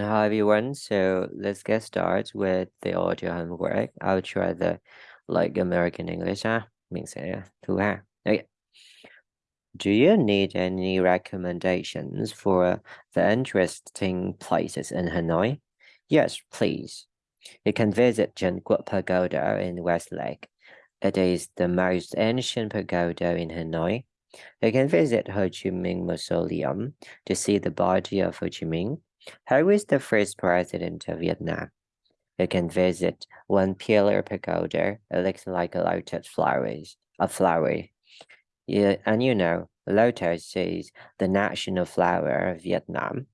Hi everyone, so let's get started with the audio homework. I'll try the like American English ha. Mình sẽ thử ha. Okay. Do you need any recommendations for the interesting places in Hanoi? Yes, please. You can visit Tran Quoc Pagoda in Westlake. It is the most ancient pagoda in Hanoi. You can visit Ho Chi Minh Mausoleum to see the body of Ho Chi Minh. Is the first president of Vietnam? You can visit one pillar pagoda. It looks like a lotus flowers, a flower. Yeah, and you know, lotus is the national flower of Vietnam.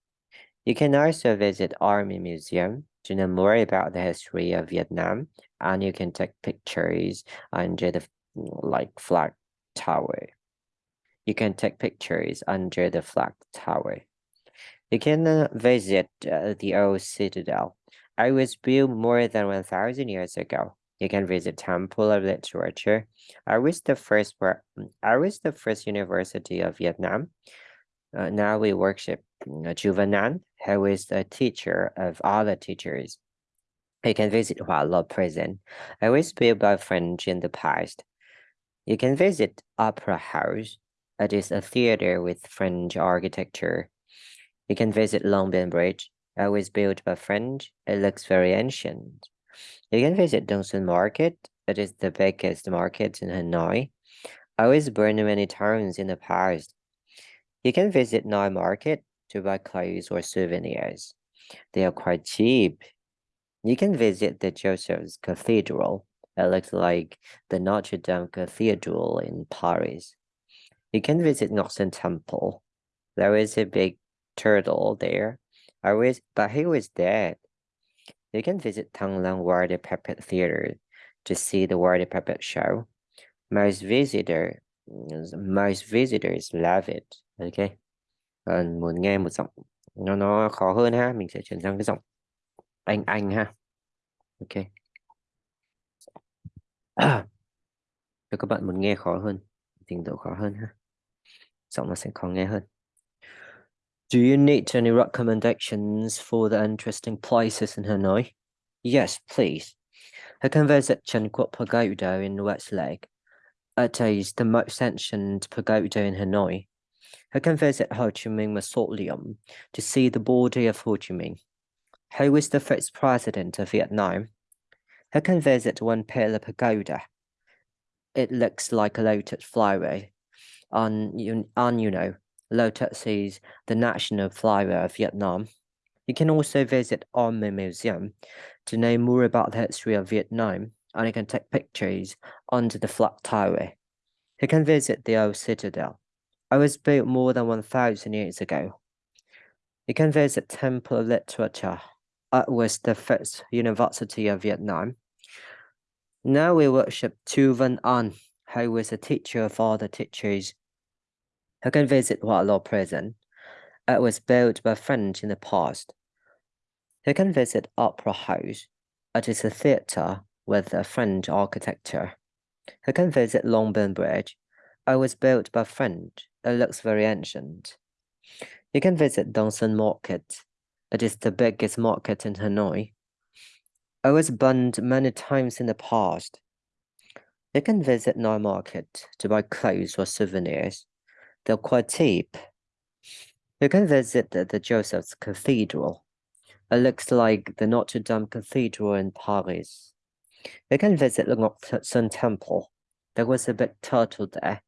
You can also visit Army Museum to know more about the history of Vietnam, and you can take pictures under the like flag tower. You can take pictures under the flag tower. You can uh, visit uh, the old citadel. It was built more than 1,000 years ago. You can visit Temple of Literature. I was the first I was the first university of Vietnam. Uh, now we worship uh, Chu Van An, who is the teacher of all the teachers. You can visit Hoa Lo Prison. It was built by French in the past. You can visit Opera House. It is a theater with French architecture. You can visit Long Bridge. It was built by French. It looks very ancient. You can visit Dong Xuan Market. It is the biggest market in Hanoi. I was born many times in the past. You can visit Noi Market to buy clothes or souvenirs. They are quite cheap. You can visit the Joseph's Cathedral. It looks like the Notre Dame Cathedral in Paris. You can visit Ngọc Temple. There is a big turtle there. I was, but he was dead. You can visit Thăng Long Puppet Theater to see the water Puppet Show. Most visitor, mm, most visitors love it. Okay. Còn muốn nghe một giọng nó nó khó hơn ha, mình sẽ chuyển sang cái giọng anh anh ha. Ok. Nếu các bạn muốn nghe khó hơn, trình độ khó hơn ha. Giọng nó sẽ khó nghe hơn. Do you need any recommendations for the interesting places in Hanoi? Yes, please. I can visit Tran Quoc Pagoda in Westlake. It is the most ancient pagoda in Hanoi. I can visit Ho Chi Minh Mausoleum to see the body of Ho Chi Minh. Who was the first president of Vietnam? I can visit One Pillar Pagoda. It looks like a lotus flower. On, on you know, Lotus is the national flower of Vietnam. You can also visit Army Museum to know more about the history of Vietnam, and you can take pictures under the flag tower. You can visit the old citadel. It was built more than 1,000 years ago. You can visit Temple of Literature. It was the first university of Vietnam. Now we worship Chu Van An, who was a teacher of all the teachers you can visit Hoa Lo Prison. It was built by French in the past. You can visit Opera House. It is a theatre with a French architecture. You can visit Long Bien Bridge. It was built by French. It looks very ancient. You can visit Dong Xuan Market. It is the biggest market in Hanoi. It was burned many times in the past. You can visit Noi Market to buy clothes or souvenirs. Quite cheap. You can visit the, the Joseph's Cathedral. It looks like the Notre Dame Cathedral in Paris. You can visit the Sun Temple. There was a big turtle there,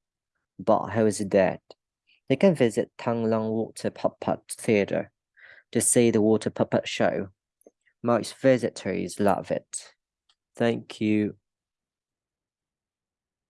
but he was dead. You can visit Thăng Long Water Puppet Theatre to see the water puppet show. Most visitors love it. Thank you.